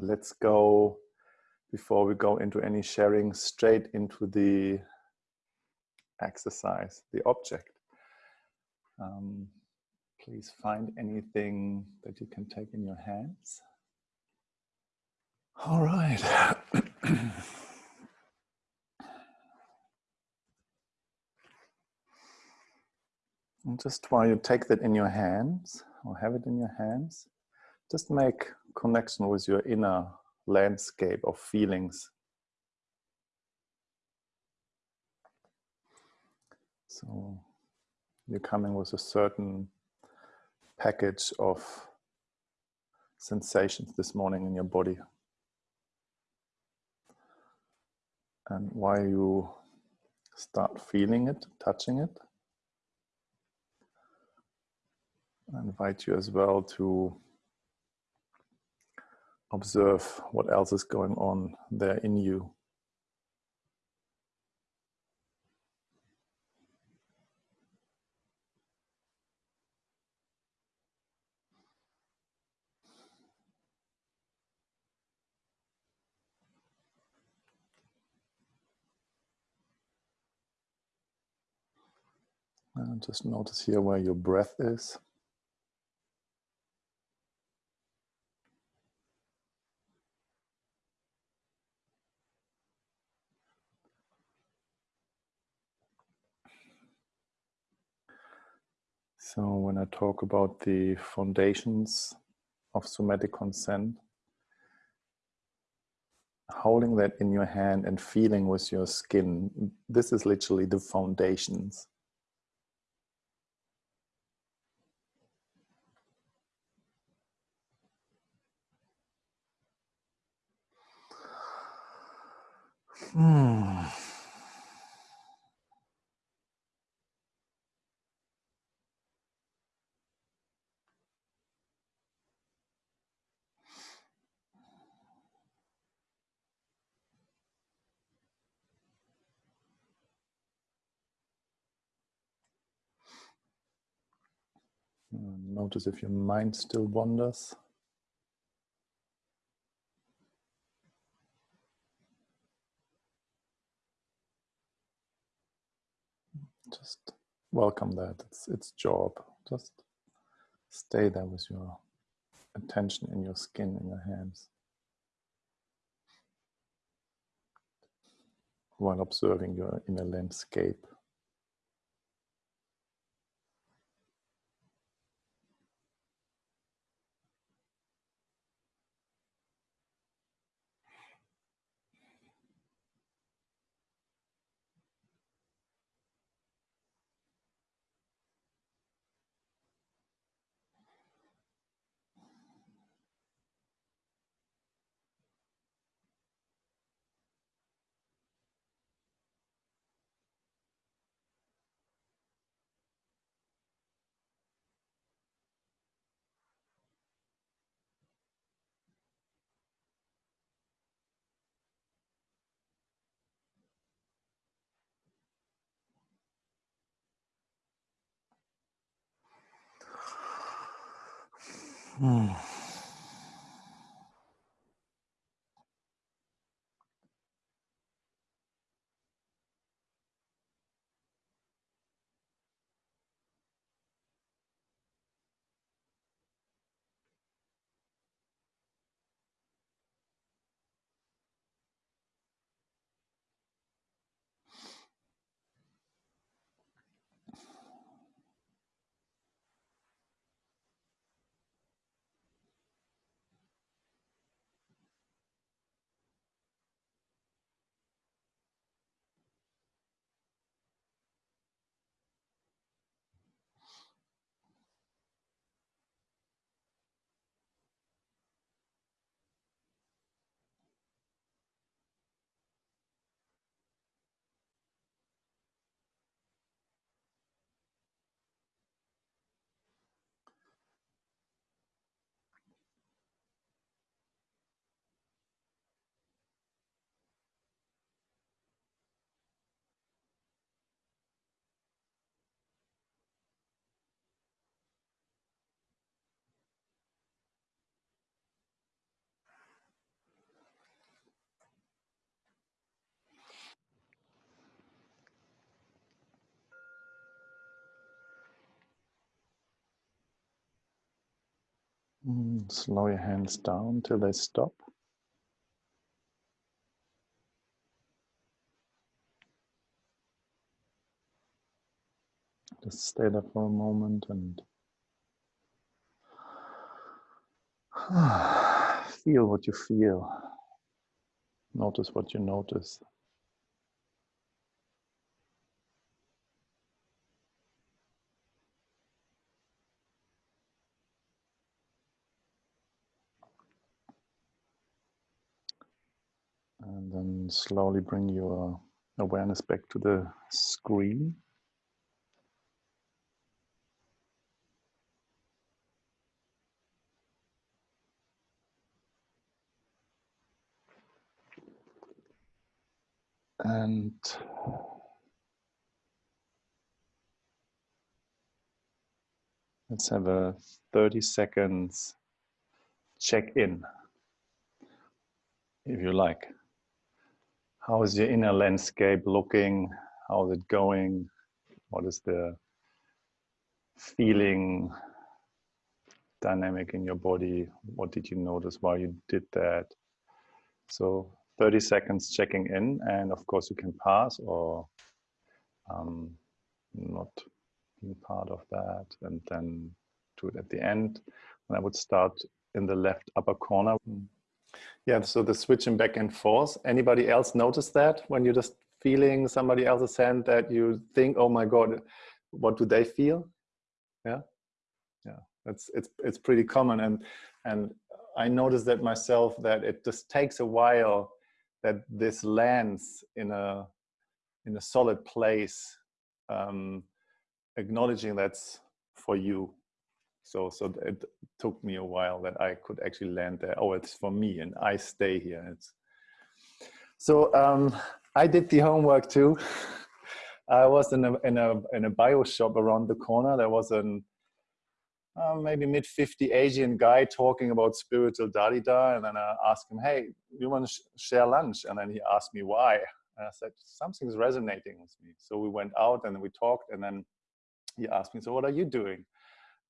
let's go before we go into any sharing straight into the exercise, the object. Um, please find anything that you can take in your hands. All right. and just while you take that in your hands or have it in your hands, just make connection with your inner landscape of feelings. So you're coming with a certain package of sensations this morning in your body. And while you start feeling it, touching it, I invite you as well to observe what else is going on there in you. And just notice here where your breath is. So when I talk about the foundations of somatic consent, holding that in your hand and feeling with your skin, this is literally the foundations. Hmm. Notice if your mind still wanders. Just welcome that. It's its job. Just stay there with your attention in your skin, in your hands. While observing your inner landscape. Hmm. Mm, slow your hands down till they stop. Just stay there for a moment and feel what you feel. Notice what you notice. And slowly bring your awareness back to the screen. And let's have a 30 seconds check in, if you like. How is your inner landscape looking? How is it going? What is the feeling dynamic in your body? What did you notice while you did that? So 30 seconds checking in and of course you can pass or um, not be part of that and then do it at the end and I would start in the left upper corner. Yeah, so the switching back and forth. Anybody else notice that when you're just feeling somebody else's hand that you think, oh my God, what do they feel? Yeah, yeah, it's, it's, it's pretty common. And, and I noticed that myself that it just takes a while that this lands in a in a solid place, um, acknowledging that's for you. So so it took me a while that I could actually land there. Oh, it's for me, and I stay here. It's so um, I did the homework too. I was in a in a in a bio shop around the corner. There was an uh, maybe mid 50 Asian guy talking about spiritual Dalida. And then I asked him, hey, you want to sh share lunch? And then he asked me why. And I said, something's resonating with me. So we went out and we talked and then he asked me, so what are you doing?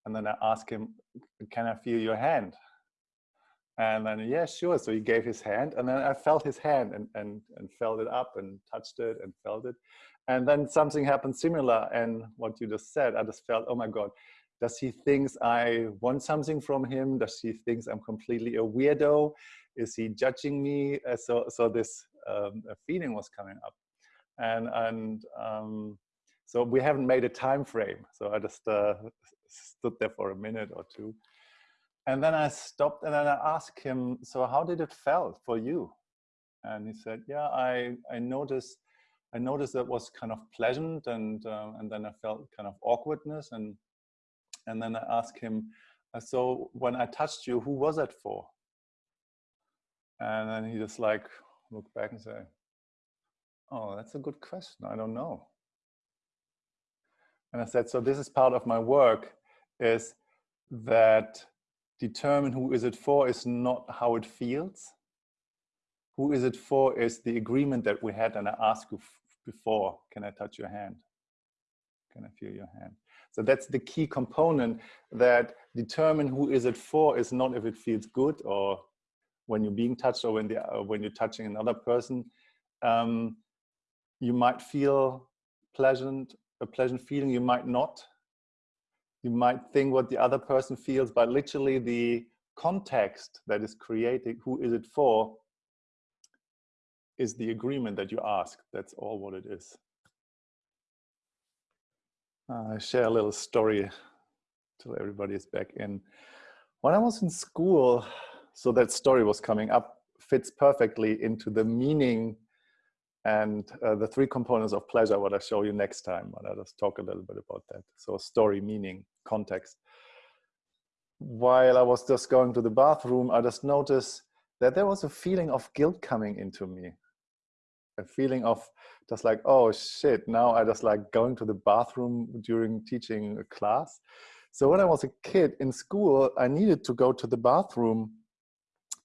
And then I asked him, can I feel your hand? And then, yeah, sure. So he gave his hand and then I felt his hand and, and, and felt it up and touched it and felt it. And then something happened similar. And what you just said, I just felt, oh my God, does he thinks I want something from him? Does he thinks I'm completely a weirdo? Is he judging me? Uh, so, so this um, feeling was coming up, and and um, so we haven't made a time frame. So I just uh, stood there for a minute or two, and then I stopped and then I asked him, "So how did it felt for you?" And he said, "Yeah, I I noticed." I noticed that was kind of pleasant and uh, and then I felt kind of awkwardness and and then I asked him, uh, so when I touched you, who was that for? And then he just like looked back and said, oh, that's a good question. I don't know. And I said, so this is part of my work is that determine who is it for is not how it feels. Who is it for is the agreement that we had and I asked you before, can I touch your hand? Can I feel your hand? So that's the key component that determine who is it for is not if it feels good or when you're being touched or when, the, uh, when you're touching another person. Um, you might feel pleasant, a pleasant feeling, you might not. You might think what the other person feels, but literally the context that is creating who is it for is the agreement that you ask. That's all what it is. Uh, I share a little story till everybody is back in. When I was in school, so that story was coming up, fits perfectly into the meaning and uh, the three components of pleasure, what I show you next time. But I'll just talk a little bit about that. So story, meaning, context. While I was just going to the bathroom, I just noticed that there was a feeling of guilt coming into me a feeling of just like, oh shit, now I just like going to the bathroom during teaching a class. So when I was a kid in school, I needed to go to the bathroom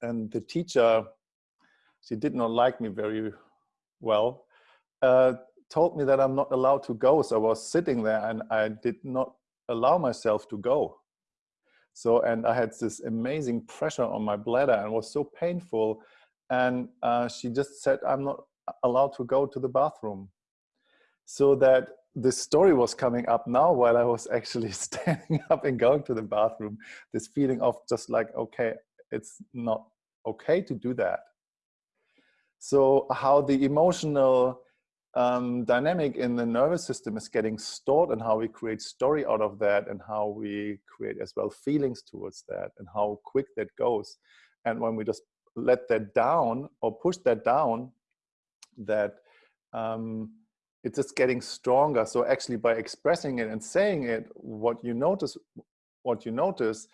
and the teacher, she did not like me very well, uh, told me that I'm not allowed to go. So I was sitting there and I did not allow myself to go. So, and I had this amazing pressure on my bladder and was so painful. And uh, she just said, I'm not allowed to go to the bathroom. So that this story was coming up now while I was actually standing up and going to the bathroom. This feeling of just like, okay, it's not okay to do that. So how the emotional um, dynamic in the nervous system is getting stored and how we create story out of that and how we create as well feelings towards that and how quick that goes. And when we just let that down or push that down, that um, it's just getting stronger. So actually by expressing it and saying it, what you notice, what you notice,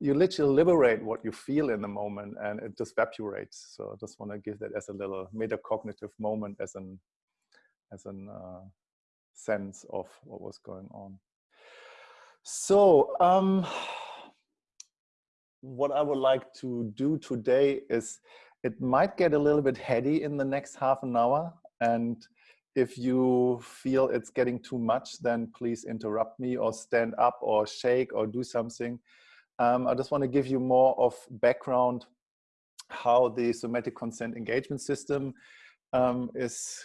you literally liberate what you feel in the moment and it just evaporates. So I just want to give that as a little metacognitive moment as an as an uh, sense of what was going on. So um, what I would like to do today is it might get a little bit heady in the next half an hour. And if you feel it's getting too much, then please interrupt me or stand up or shake or do something. Um, I just want to give you more of background how the somatic consent engagement system um, is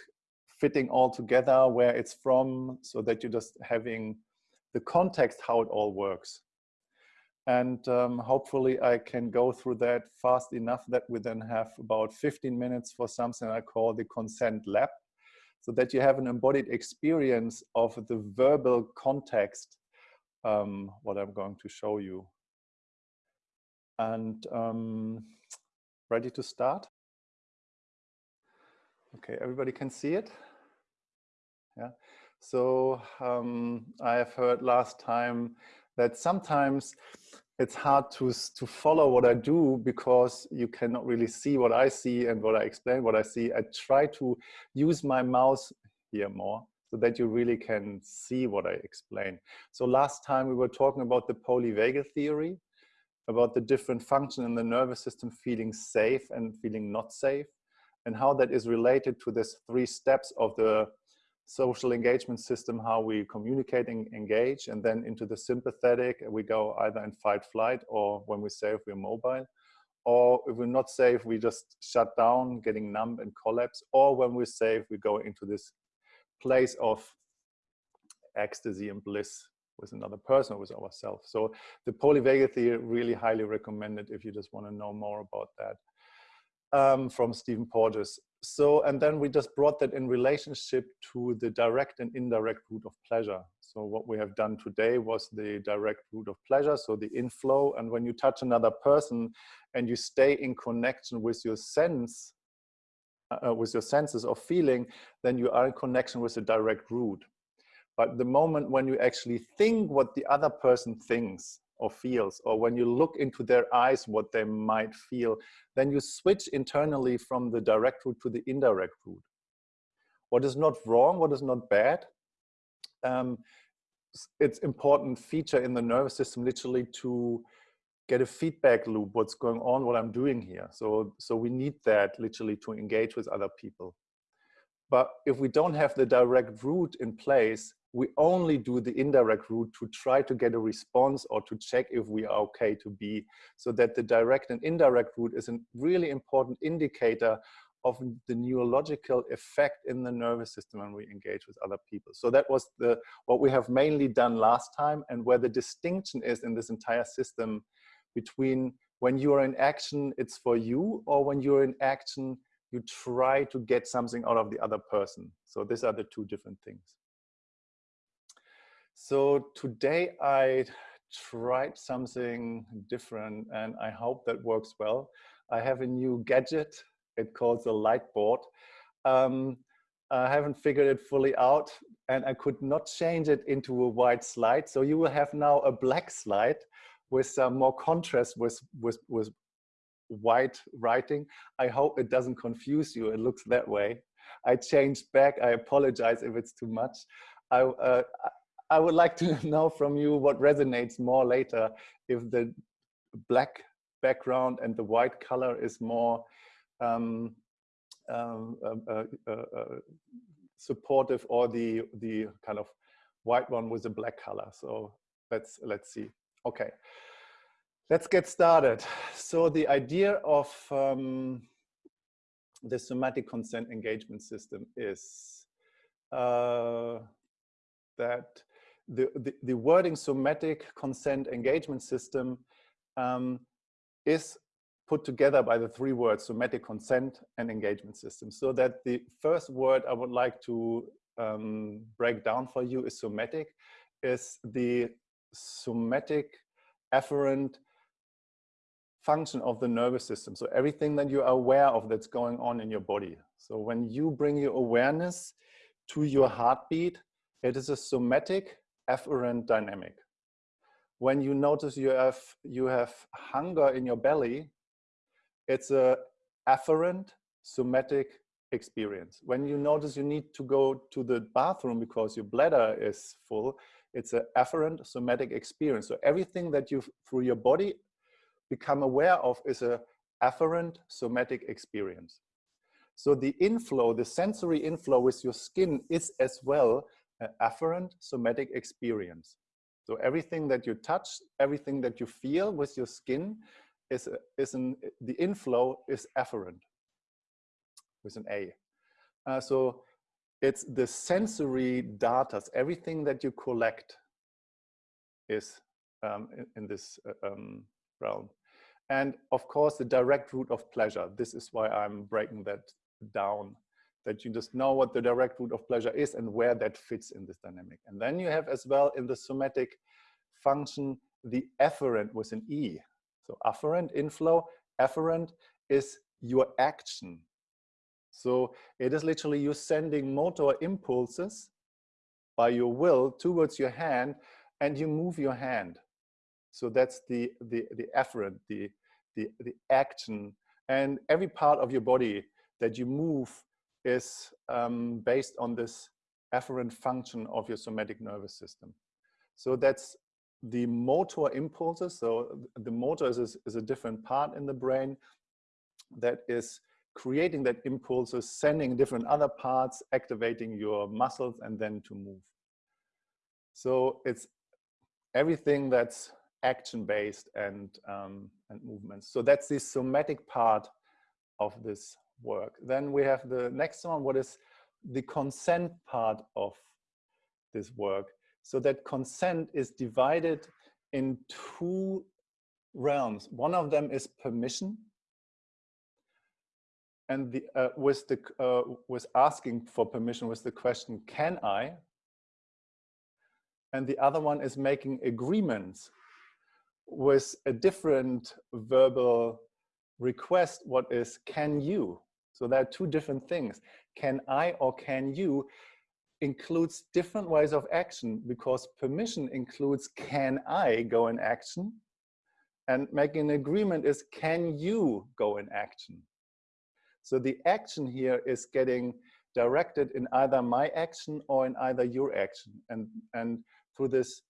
fitting all together, where it's from, so that you're just having the context, how it all works. And um, hopefully I can go through that fast enough that we then have about 15 minutes for something I call the consent lab, so that you have an embodied experience of the verbal context, um, what I'm going to show you. And um, ready to start? Okay, everybody can see it? Yeah. So um, I have heard last time that sometimes it's hard to, to follow what I do because you cannot really see what I see and what I explain what I see. I try to use my mouse here more so that you really can see what I explain. So last time we were talking about the polyvagal theory, about the different function in the nervous system feeling safe and feeling not safe, and how that is related to this three steps of the social engagement system, how we communicate and engage, and then into the sympathetic, we go either in fight flight or when we say if we're mobile, or if we're not safe, we just shut down, getting numb and collapse, or when we're safe, we go into this place of ecstasy and bliss with another person or with ourselves. So the polyvagal theory really highly recommended if you just want to know more about that um, from Stephen Porges. So and then we just brought that in relationship to the direct and indirect route of pleasure. So what we have done today was the direct route of pleasure so the inflow. And when you touch another person and you stay in connection with your sense uh, uh with your senses of feeling then you are in connection with the direct route but the moment when you actually think what the other person thinks or feels, or when you look into their eyes, what they might feel, then you switch internally from the direct route to the indirect route. What is not wrong, what is not bad, um, it's important feature in the nervous system literally to get a feedback loop, what's going on, what I'm doing here. So, so we need that literally to engage with other people. But if we don't have the direct route in place, we only do the indirect route to try to get a response or to check if we are okay to be so that the direct and indirect route is a really important indicator of the neurological effect in the nervous system when we engage with other people. So that was the what we have mainly done last time and where the distinction is in this entire system between when you are in action, it's for you, or when you're in action, you try to get something out of the other person. So these are the two different things. So today I tried something different and I hope that works well. I have a new gadget. It calls a light board. Um, I haven't figured it fully out and I could not change it into a white slide. So you will have now a black slide with some more contrast with, with, with white writing. I hope it doesn't confuse you. It looks that way. I changed back. I apologize if it's too much. I, uh, I would like to know from you what resonates more later, if the black background and the white color is more um, um, uh, uh, uh, uh, supportive or the, the kind of white one with the black color. So let's, let's see. Okay. Let's get started. So the idea of um, the somatic consent engagement system is uh, that the, the, the, wording somatic consent engagement system um, is put together by the three words somatic consent and engagement system. So that the first word I would like to um, break down for you is somatic, is the somatic afferent function of the nervous system. So everything that you are aware of that's going on in your body. So when you bring your awareness to your heartbeat, it is a somatic afferent dynamic. When you notice you have, you have hunger in your belly, it's a afferent somatic experience. When you notice you need to go to the bathroom because your bladder is full, it's an afferent somatic experience. So everything that you, through your body, become aware of is a afferent somatic experience. So the inflow, the sensory inflow with your skin is as well an afferent somatic experience. So everything that you touch, everything that you feel with your skin is, a, is an, the inflow is afferent with an A. Uh, so it's the sensory data, everything that you collect is um, in, in, this uh, um, realm. And of course, the direct route of pleasure. This is why I'm breaking that down, that you just know what the direct route of pleasure is and where that fits in this dynamic. And then you have as well in the somatic function, the efferent with an E. So afferent, inflow, efferent is your action. So it is literally you sending motor impulses by your will towards your hand and you move your hand. So that's the, the, the efferent, the, the, the action. And every part of your body that you move is um, based on this afferent function of your somatic nervous system. So that's the motor impulses. So the motor is, is a different part in the brain that is creating that impulses, sending different other parts, activating your muscles and then to move. So it's everything that's action-based and, um, and movements. So that's the somatic part of this work. Then we have the next one, what is the consent part of this work. So that consent is divided in two realms. One of them is permission. And the, uh, with, the, uh, with asking for permission with the question, can I? And the other one is making agreements with a different verbal request, what is can you? So there are two different things. Can I or can you includes different ways of action because permission includes can I go in action and making an agreement is can you go in action. So the action here is getting directed in either my action or in either your action. And, and through this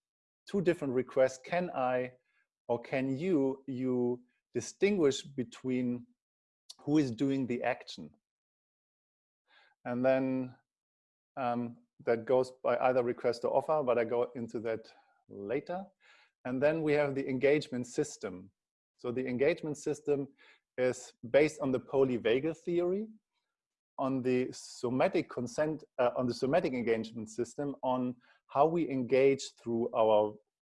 two different requests, can I or can you, you distinguish between who is doing the action? And then um, that goes by either request or offer, but I go into that later. And then we have the engagement system. So the engagement system is based on the polyvagal theory, on the somatic consent, uh, on the somatic engagement system, on how we engage through our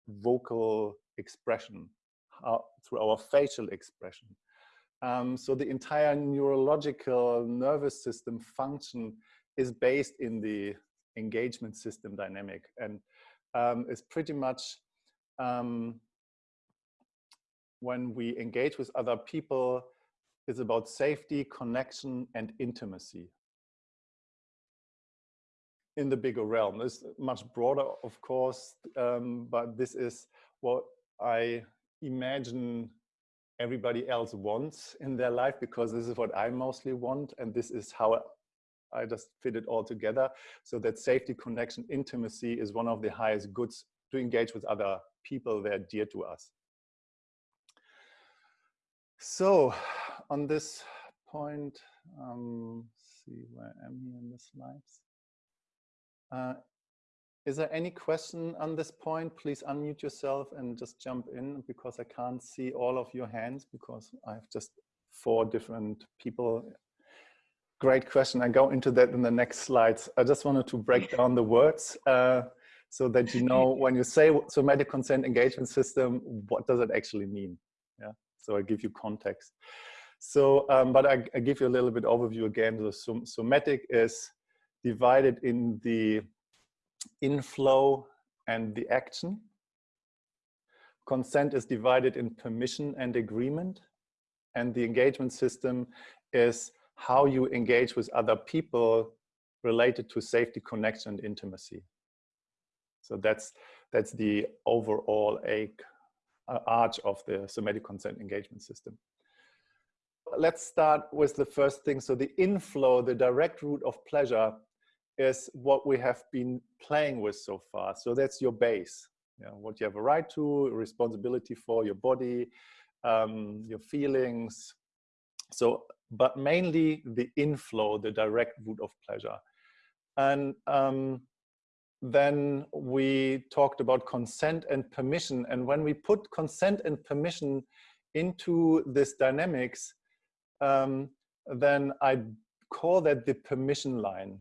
vocal expression, how, through our facial expression. Um, so the entire neurological nervous system function is based in the engagement system dynamic and um, is pretty much um, when we engage with other people is about safety, connection, and intimacy. In the bigger realm, it's much broader, of course, um, but this is what I imagine everybody else wants in their life because this is what I mostly want and this is how I just fit it all together. So that safety, connection, intimacy is one of the highest goods to engage with other people that are dear to us. So on this point, um, see where I am here in the slides. Uh, is there any question on this point? Please unmute yourself and just jump in because I can't see all of your hands because I have just four different people. Great question. I go into that in the next slides. I just wanted to break down the words uh, so that you know when you say somatic consent engagement system, what does it actually mean? Yeah. So I give you context. So, um, but I, I, give you a little bit overview again. The somatic is divided in the inflow and the action. Consent is divided in permission and agreement. And the engagement system is how you engage with other people related to safety, connection, and intimacy. So that's, that's the overall uh, arch of the somatic consent engagement system. Let's start with the first thing. So the inflow, the direct route of pleasure is what we have been playing with so far. So that's your base, you know, what you have a right to, responsibility for your body, um, your feelings. So, but mainly the inflow, the direct route of pleasure. And um, then we talked about consent and permission. And when we put consent and permission into this dynamics, um, then I call that the permission line.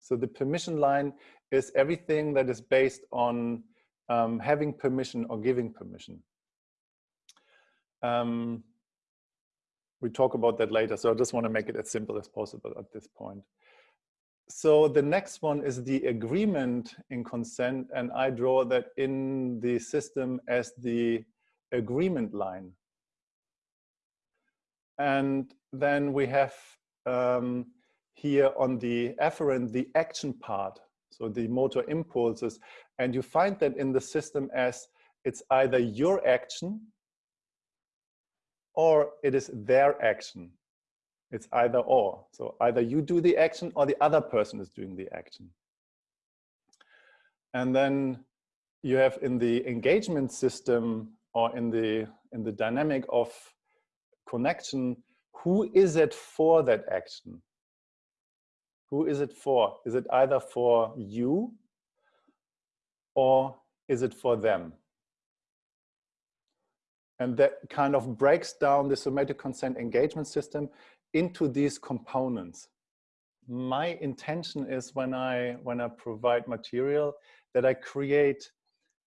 So the permission line is everything that is based on um, having permission or giving permission. Um, we talk about that later, so I just want to make it as simple as possible at this point. So the next one is the agreement in consent, and I draw that in the system as the agreement line. And then we have um, here on the afferent, the action part, so the motor impulses, and you find that in the system as it's either your action or it is their action. It's either or. So either you do the action or the other person is doing the action. And then you have in the engagement system or in the in the dynamic of connection, who is it for that action? Who is it for? Is it either for you or is it for them? And that kind of breaks down the somatic consent engagement system into these components. My intention is when I, when I provide material that I create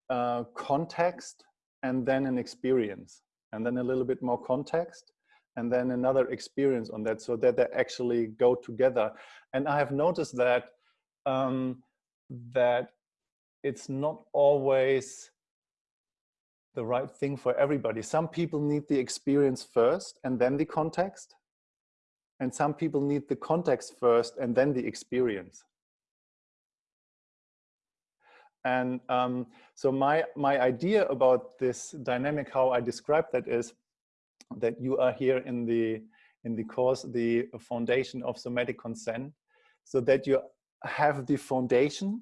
uh, context and then an experience and then a little bit more context and then another experience on that so that they actually go together. And I have noticed that um, that it's not always the right thing for everybody. Some people need the experience first and then the context. And some people need the context first and then the experience. And um, so my, my idea about this dynamic, how I describe that is that you are here in the in the course the foundation of somatic consent so that you have the foundation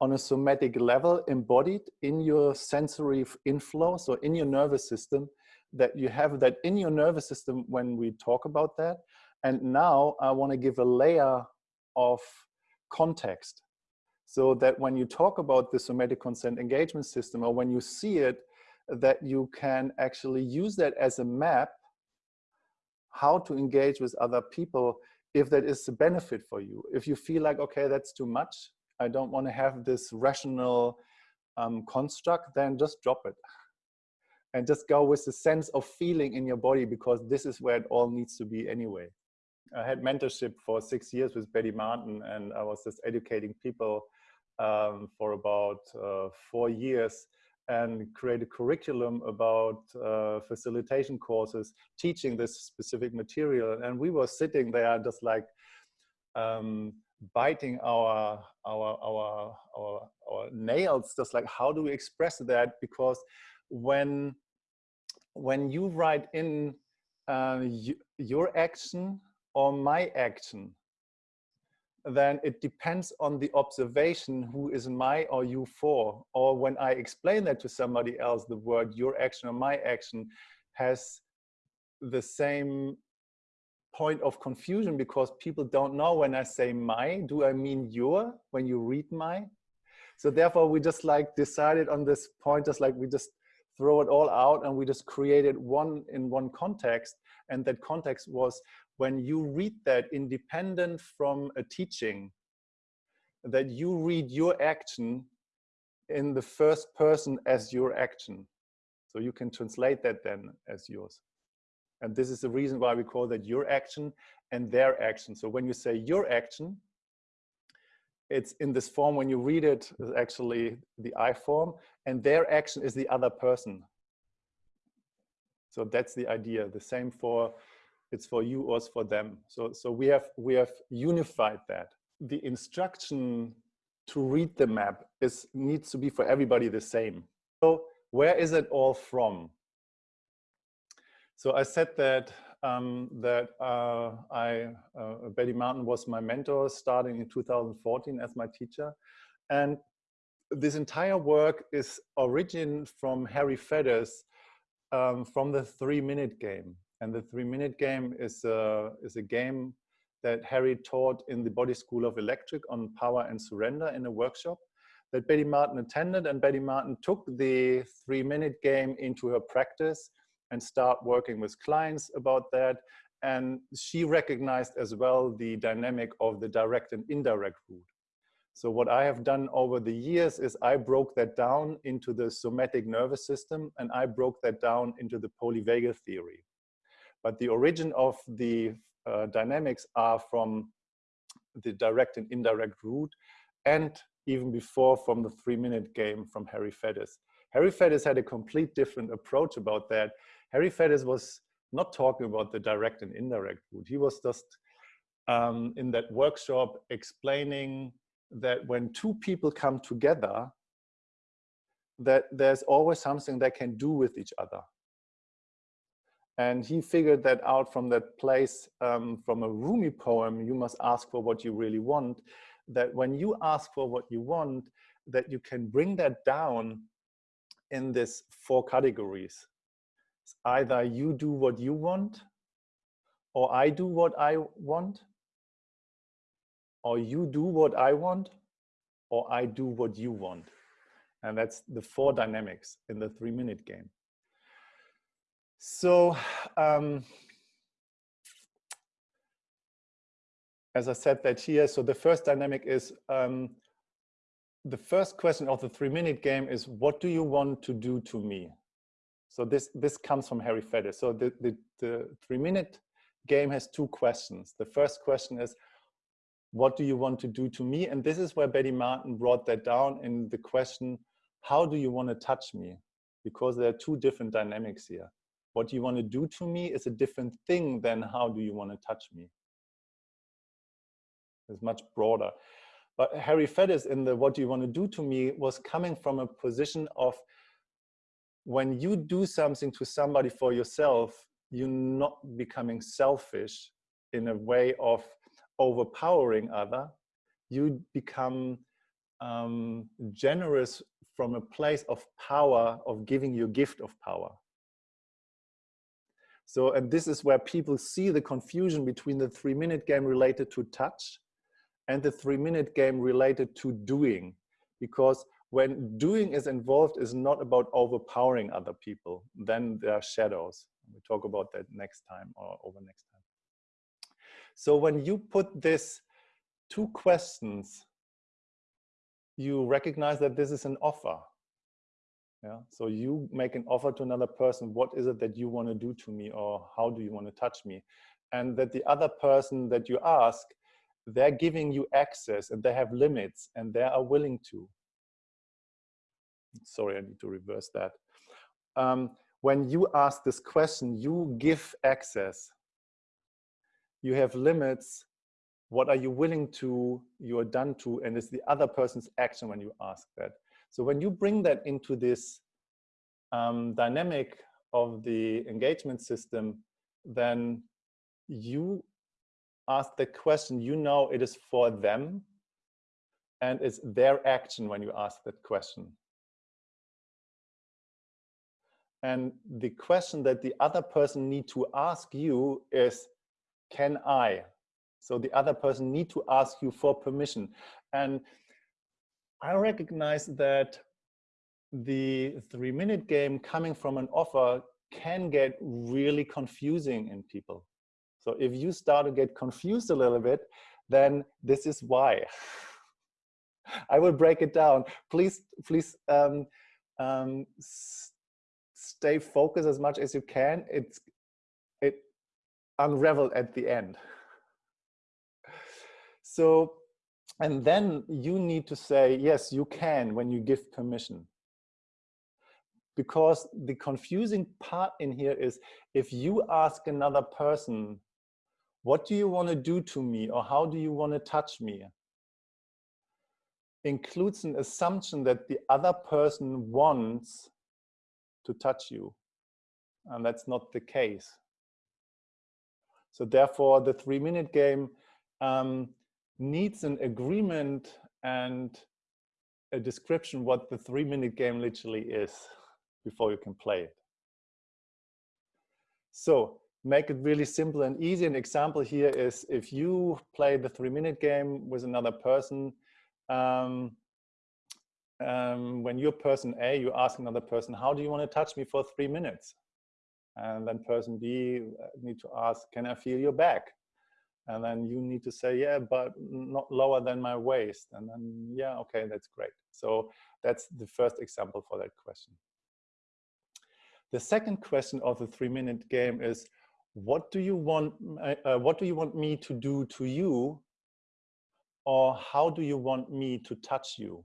on a somatic level embodied in your sensory inflow so in your nervous system that you have that in your nervous system when we talk about that. And now I want to give a layer of context so that when you talk about the somatic consent engagement system or when you see it that you can actually use that as a map how to engage with other people if that is a benefit for you. If you feel like, okay, that's too much, I don't want to have this rational um, construct, then just drop it. And just go with the sense of feeling in your body because this is where it all needs to be anyway. I had mentorship for six years with Betty Martin and I was just educating people um, for about uh, four years and create a curriculum about uh, facilitation courses teaching this specific material. And we were sitting there just like um, biting our, our our our our nails just like how do we express that? Because when when you write in uh, your action or my action then it depends on the observation who is my or you for. Or when I explain that to somebody else, the word your action or my action has the same point of confusion because people don't know when I say my, do I mean your when you read my? So therefore we just like decided on this point, just like we just throw it all out and we just created one in one context. And that context was when you read that independent from a teaching, that you read your action in the first person as your action. So you can translate that then as yours. And this is the reason why we call that your action and their action. So when you say your action, it's in this form when you read it is actually the I form and their action is the other person. So that's the idea. The same for it's for you or it's for them. So so we have we have unified that. The instruction to read the map is needs to be for everybody the same. So where is it all from? So I said that um, that uh, I uh, Betty Martin was my mentor starting in 2014 as my teacher, and this entire work is origin from Harry Faddis um, from the three minute game. And the three minute game is a, is a game that Harry taught in the Body School of Electric on power and surrender in a workshop that Betty Martin attended. And Betty Martin took the three minute game into her practice and start working with clients about that. And she recognized as well the dynamic of the direct and indirect route. So what I have done over the years is I broke that down into the somatic nervous system and I broke that down into the polyvagal theory. But the origin of the uh, dynamics are from the direct and indirect route and even before from the three minute game from Harry Faddis. Harry Faddis had a complete different approach about that. Harry Faddis was not talking about the direct and indirect route. He was just um, in that workshop explaining that when two people come together, that there's always something they can do with each other. And he figured that out from that place, um, from a Rumi poem, you must ask for what you really want, that when you ask for what you want, that you can bring that down in this four categories. It's either you do what you want, or I do what I want, or you do what I want, or I do what you want. And that's the four dynamics in the three minute game. So, um, as I said that here, so the first dynamic is, um, the first question of the three minute game is, what do you want to do to me? So this, this comes from Harry Faddis. So the, the, the three minute game has two questions. The first question is, what do you want to do to me? And this is where Betty Martin brought that down in the question, how do you want to touch me? Because there are two different dynamics here. What you want to do to me is a different thing than how do you want to touch me? It's much broader. But Harry Faddis in the what do you want to do to me was coming from a position of when you do something to somebody for yourself, you're not becoming selfish in a way of overpowering other, you become um, generous from a place of power, of giving your gift of power. So, and this is where people see the confusion between the three minute game related to touch and the three minute game related to doing. Because when doing is involved is not about overpowering other people, then there are shadows. We talk about that next time or over next time. So when you put this two questions, you recognize that this is an offer. Yeah. So you make an offer to another person. What is it that you want to do to me or how do you want to touch me? And that the other person that you ask, they're giving you access and they have limits and they are willing to. Sorry, I need to reverse that. Um, when you ask this question, you give access you have limits what are you willing to you are done to and it's the other person's action when you ask that so when you bring that into this um, dynamic of the engagement system then you ask the question you know it is for them and it's their action when you ask that question and the question that the other person need to ask you is can I? So the other person need to ask you for permission. And I recognize that the three minute game coming from an offer can get really confusing in people. So if you start to get confused a little bit, then this is why. I will break it down. Please, please um, um, stay focused as much as you can. It's it unraveled at the end. So, and then you need to say, yes, you can when you give permission. Because the confusing part in here is if you ask another person, what do you want to do to me or how do you want to touch me? includes an assumption that the other person wants to touch you. And that's not the case. So therefore, the three minute game um, needs an agreement and a description what the three minute game literally is before you can play it. So make it really simple and easy. An example here is if you play the three minute game with another person, um, um, when you're person A, you ask another person, how do you want to touch me for three minutes? And then person B uh, need to ask, can I feel your back? And then you need to say, yeah, but not lower than my waist. And then, yeah, okay, that's great. So that's the first example for that question. The second question of the three minute game is, what do you want, uh, uh what do you want me to do to you or how do you want me to touch you?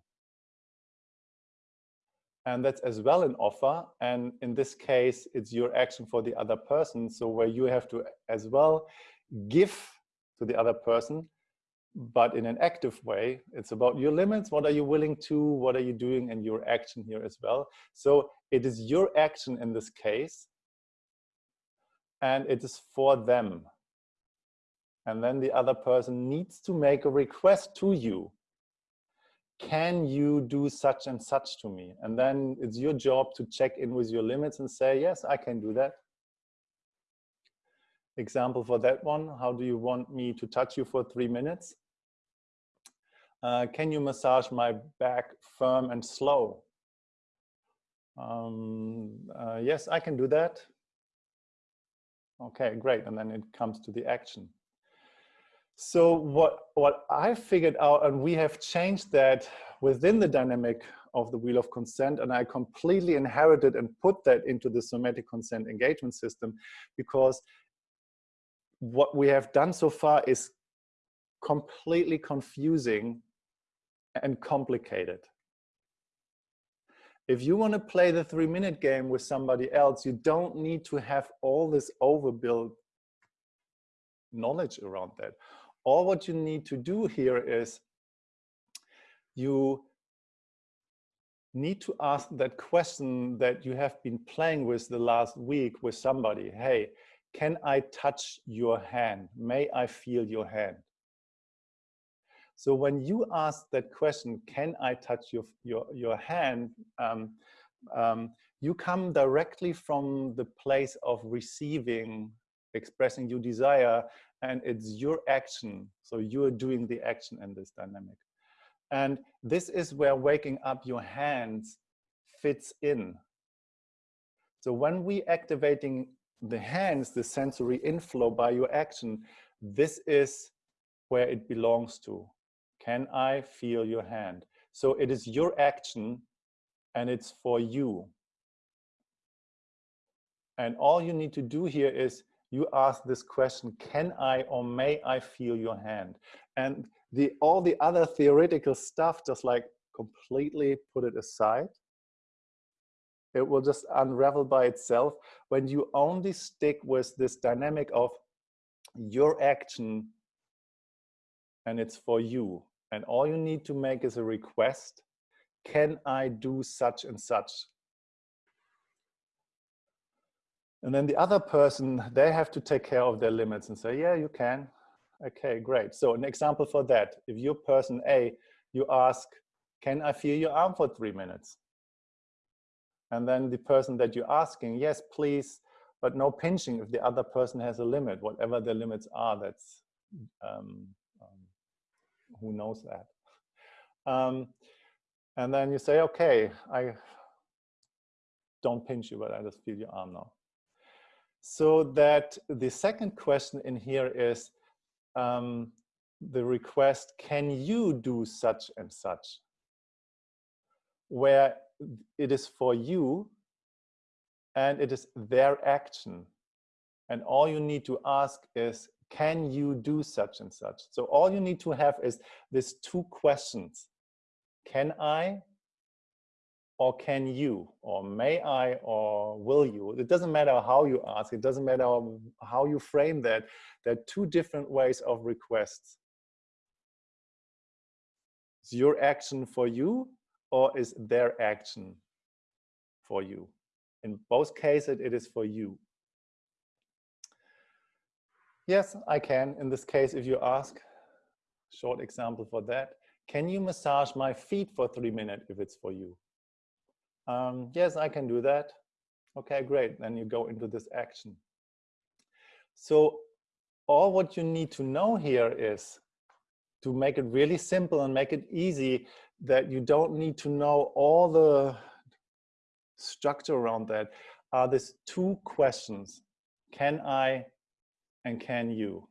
And that's as well an offer. And in this case, it's your action for the other person. So where you have to as well give to the other person, but in an active way. It's about your limits. What are you willing to? What are you doing? And your action here as well. So it is your action in this case. And it is for them and then the other person needs to make a request to you. Can you do such and such to me? And then it's your job to check in with your limits and say, yes, I can do that. Example for that one, how do you want me to touch you for three minutes? Uh, can you massage my back firm and slow? Um, uh, yes, I can do that. Okay, great. And then it comes to the action. So what, what I figured out, and we have changed that within the dynamic of the wheel of consent, and I completely inherited and put that into the somatic consent engagement system because what we have done so far is completely confusing and complicated. If you want to play the three minute game with somebody else, you don't need to have all this overbuilt knowledge around that all what you need to do here is you need to ask that question that you have been playing with the last week with somebody. Hey, can I touch your hand? May I feel your hand? So when you ask that question, can I touch your, your, your hand? Um, um, you come directly from the place of receiving, expressing your desire and it's your action. So you're doing the action in this dynamic. And this is where waking up your hands fits in. So when we activating the hands, the sensory inflow by your action, this is where it belongs to. Can I feel your hand? So it is your action and it's for you. And all you need to do here is you ask this question, can I or may I feel your hand? And the all the other theoretical stuff, just like completely put it aside. It will just unravel by itself when you only stick with this dynamic of your action and it's for you. And all you need to make is a request. Can I do such and such? And then the other person, they have to take care of their limits and say, yeah, you can. Okay, great. So an example for that, if you're person A, you ask, can I feel your arm for three minutes? And then the person that you're asking, yes, please, but no pinching if the other person has a limit, whatever the limits are, that's, um, um, who knows that. Um, and then you say, okay, I don't pinch you, but I just feel your arm now. So that the second question in here is um, the request, can you do such and such? Where it is for you and it is their action. And all you need to ask is, can you do such and such? So all you need to have is these two questions. Can I or can you or may I or will you? It doesn't matter how you ask. It doesn't matter how you frame that. There are two different ways of requests. Is your action for you or is their action for you? In both cases, it is for you. Yes, I can. In this case, if you ask, short example for that, can you massage my feet for three minutes if it's for you? Um, yes, I can do that. Okay, great. Then you go into this action. So all what you need to know here is to make it really simple and make it easy that you don't need to know all the structure around that are these two questions. Can I and can you?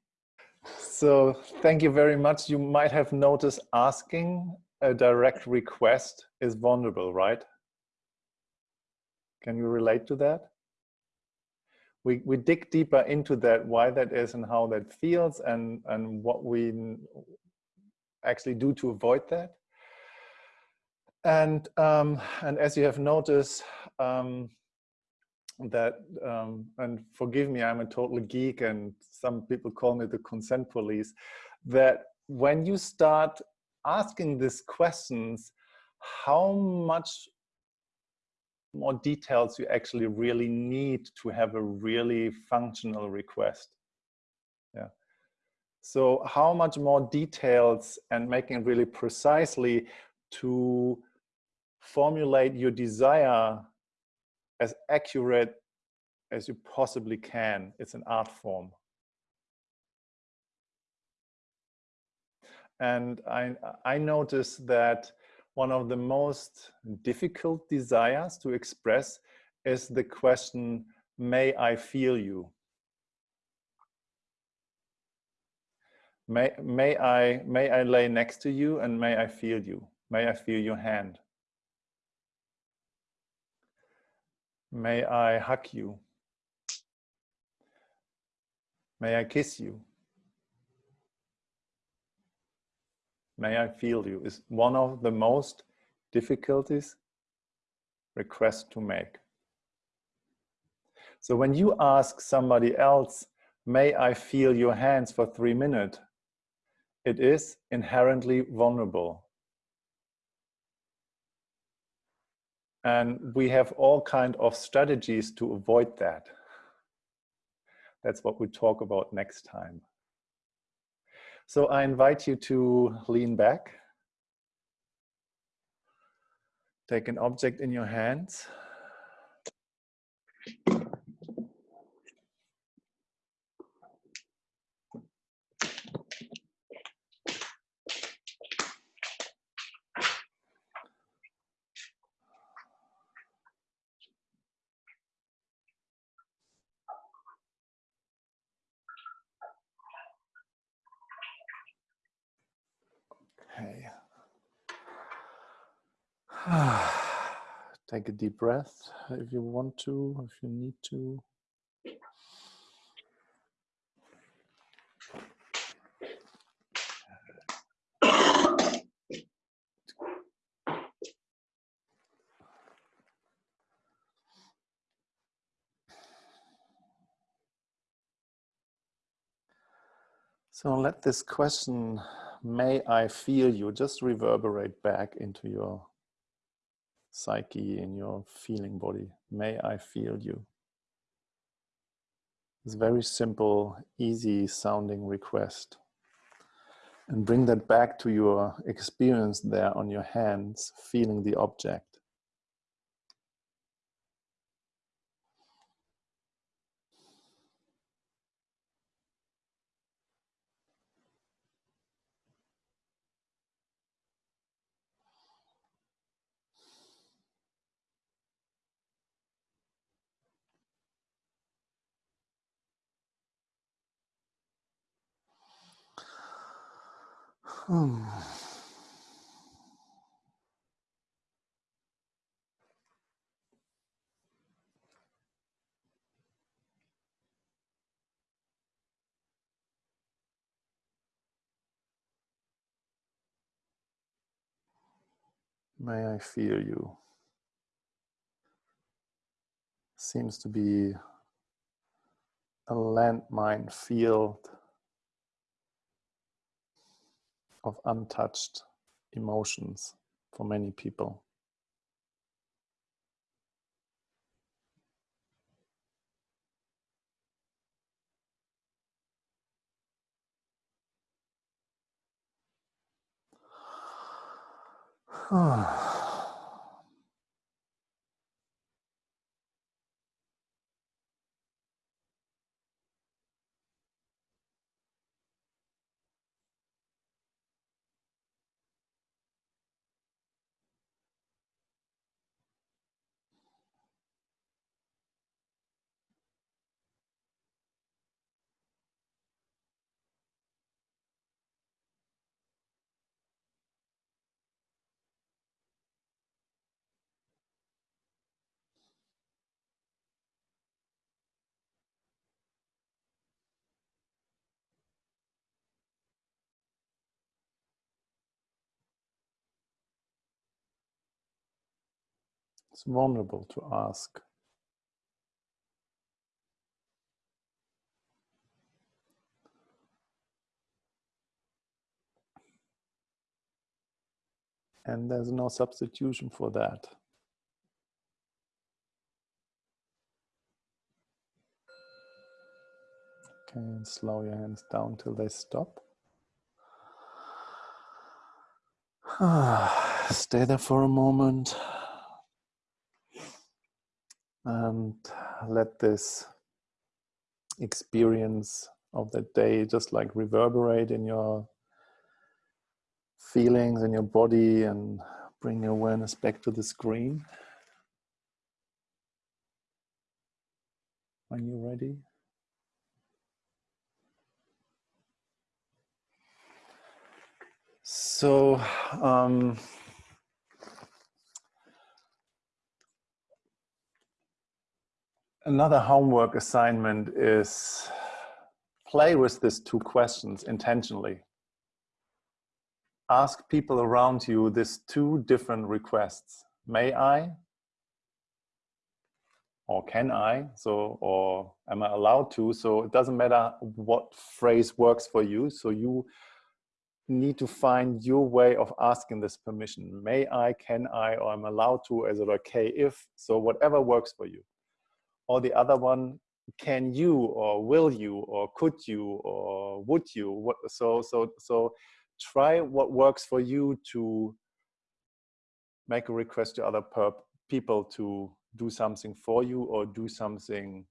So thank you very much. You might have noticed asking a direct request is vulnerable, right? Can you relate to that? We, we dig deeper into that, why that is and how that feels and, and what we actually do to avoid that. And, um, and as you have noticed, um, that, um, and forgive me, I'm a total geek and some people call me the consent police, that when you start asking these questions, how much more details you actually really need to have a really functional request. Yeah. So how much more details and making really precisely to formulate your desire as accurate as you possibly can. It's an art form. And I, I noticed that one of the most difficult desires to express is the question, may I feel you? May, may, I, may I lay next to you and may I feel you? May I feel your hand? May I hug you? May I kiss you? may I feel you is one of the most difficulties request to make. So when you ask somebody else, may I feel your hands for three minutes, it is inherently vulnerable. And we have all kind of strategies to avoid that. That's what we talk about next time. So I invite you to lean back. Take an object in your hands. Take a deep breath if you want to, if you need to. So let this question, may I feel you, just reverberate back into your psyche, in your feeling body. May I feel you. It's very simple, easy sounding request. And bring that back to your experience there on your hands, feeling the object. Hmm. May I fear you? Seems to be a landmine field of untouched emotions for many people. It's vulnerable to ask. And there's no substitution for that. Okay, slow your hands down till they stop. Stay there for a moment and let this experience of the day just like reverberate in your feelings in your body and bring your awareness back to the screen. When you're ready. So, um, Another homework assignment is play with these two questions intentionally. Ask people around you these two different requests. May I? Or can I? So, or am I allowed to? So it doesn't matter what phrase works for you. So you need to find your way of asking this permission. May I, can I, or I'm allowed to, is it okay if? So whatever works for you or the other one can you or will you or could you or would you? What so so so try what works for you to make a request to other people to do something for you or do something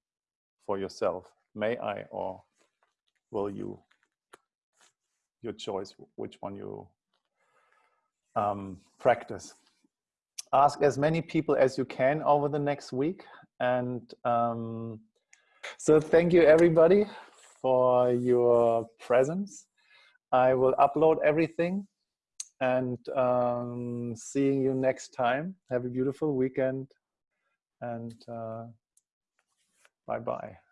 for yourself. May i or will you? Your choice which one you um, practice. Ask as many people as you can over the next week and um, so thank you everybody for your presence. I will upload everything and um, seeing you next time. Have a beautiful weekend and uh, bye-bye.